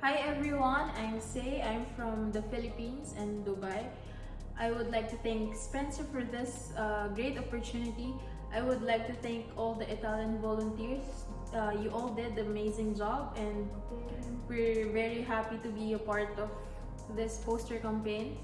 Hi everyone, I'm Say. I'm from the Philippines and Dubai. I would like to thank Spencer for this uh, great opportunity. I would like to thank all the Italian volunteers. Uh, you all did an amazing job and we're very happy to be a part of this poster campaign.